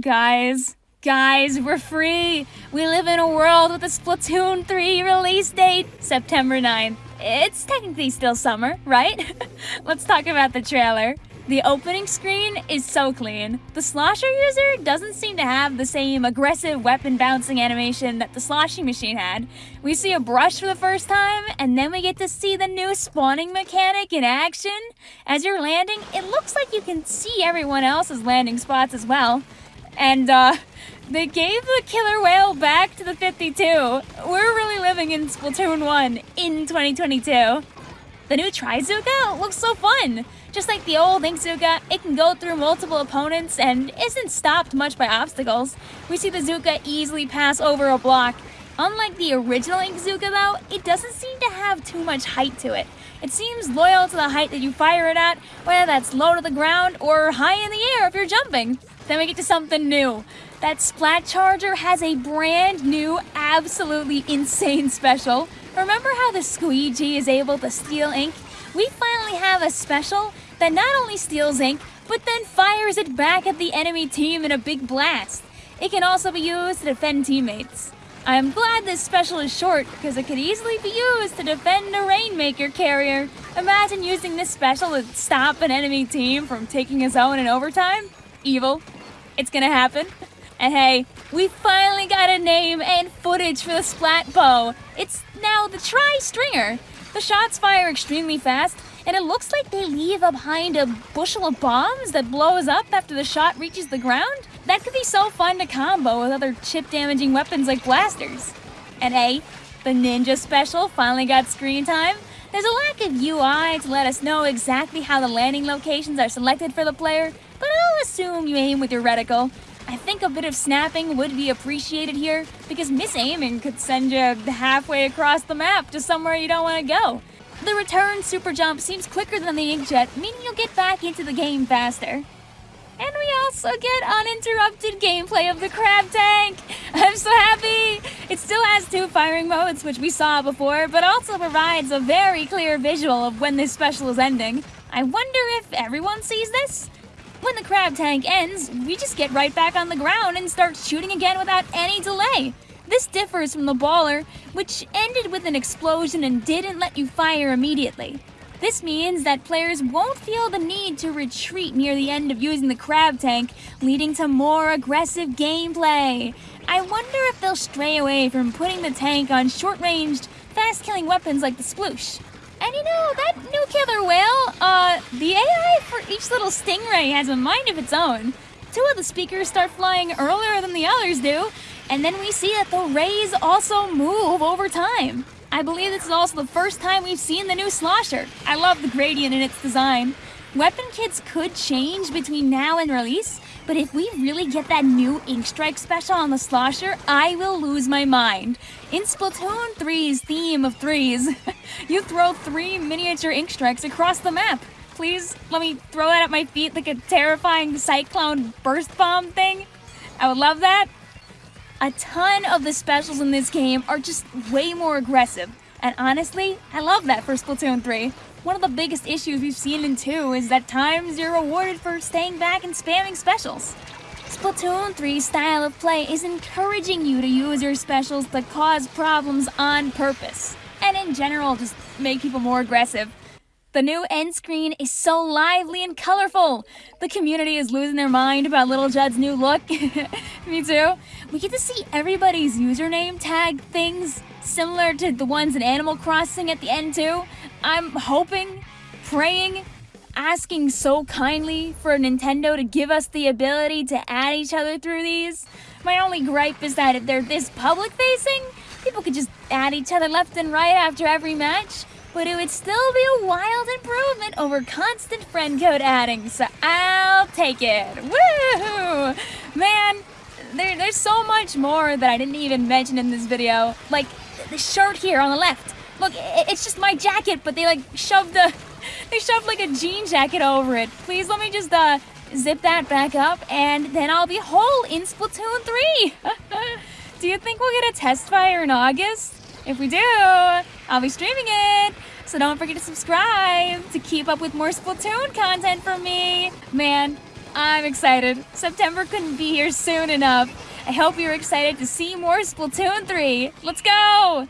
Guys, guys, we're free. We live in a world with a Splatoon 3 release date, September 9th. It's technically still summer, right? Let's talk about the trailer. The opening screen is so clean. The Slosher user doesn't seem to have the same aggressive weapon bouncing animation that the sloshing machine had. We see a brush for the first time, and then we get to see the new spawning mechanic in action. As you're landing, it looks like you can see everyone else's landing spots as well. And, uh, they gave the Killer Wail back to the 52. We're really living in Splatoon 1 in 2022. The new Trizooka looks so fun! Just like the old Inkzooka, it can go through multiple opponents and isn't stopped much by obstacles. We see the Zuka easily pass over a block. Unlike the original Inkzooka though, it doesn't seem to have too much height to it. It seems loyal to the height that you fire it at, whether that's low to the ground or high in the air if you're jumping. Then we get to something new. That Splat Charger has a brand new, absolutely insane special. Remember how the Squeegee is able to steal ink? We finally have a special that not only steals ink, but then fires it back at the enemy team in a big blast. It can also be used to defend teammates. I'm glad this special is short because it could easily be used to defend a Rainmaker carrier. Imagine using this special to stop an enemy team from taking a zone in overtime. Evil. It's gonna happen. And hey, we finally got a name and footage for the Splat Bow. It's now the Tri-Stringer. The shots fire extremely fast, and it looks like they leave behind a bushel of bombs that blows up after the shot reaches the ground. That could be so fun to combo with other chip-damaging weapons like blasters. And hey, the Ninja Special finally got screen time. There's a lack of UI to let us know exactly how the landing locations are selected for the player, but assume you aim with your reticle. I think a bit of snapping would be appreciated here, because misaiming could send you halfway across the map to somewhere you don't want to go. The return super jump seems quicker than the inkjet, meaning you'll get back into the game faster. And we also get uninterrupted gameplay of the crab tank! I'm so happy! It still has two firing modes, which we saw before, but also provides a very clear visual of when this special is ending. I wonder if everyone sees this? When the crab tank ends, we just get right back on the ground and start shooting again without any delay. This differs from the baller, which ended with an explosion and didn't let you fire immediately. This means that players won't feel the need to retreat near the end of using the crab tank, leading to more aggressive gameplay. I wonder if they'll stray away from putting the tank on short-ranged, fast-killing weapons like the sploosh. And you know, that new Killer Wail, uh, the AI for each little stingray has a mind of its own. Two of the speakers start flying earlier than the others do, and then we see that the rays also move over time. I believe this is also the first time we've seen the new Slosher. I love the gradient in its design. Weapon kits could change between now and release, but if we really get that new Ink Strike special on the Slosher, I will lose my mind. In Splatoon 3's theme of threes, you throw three miniature Ink Strikes across the map. Please let me throw that at my feet like a terrifying cyclone burst bomb thing. I would love that. A ton of the specials in this game are just way more aggressive. And honestly, I love that for Splatoon 3. One of the biggest issues we've seen in 2 is that times you're rewarded for staying back and spamming specials. Splatoon 3's style of play is encouraging you to use your specials to cause problems on purpose, and in general just make people more aggressive. The new end screen is so lively and colorful. The community is losing their mind about Little Judd's new look. Me too. We get to see everybody's username tag things similar to the ones in Animal Crossing at the end too. I'm hoping, praying, asking so kindly for Nintendo to give us the ability to add each other through these. My only gripe is that if they're this public facing, people could just add each other left and right after every match, but it would still be a wild improvement over constant friend code adding, so I'll take it. Woo! Man, there, there's so much more that I didn't even mention in this video. Like, the shirt here on the left. Look, it's just my jacket, but they like shoved the, they shoved like a jean jacket over it. Please let me just uh, zip that back up and then I'll be whole in Splatoon 3. do you think we'll get a test fire in August? If we do, I'll be streaming it. So don't forget to subscribe to keep up with more Splatoon content from me. Man, I'm excited. September couldn't be here soon enough. I hope you're excited to see more Splatoon 3. Let's go!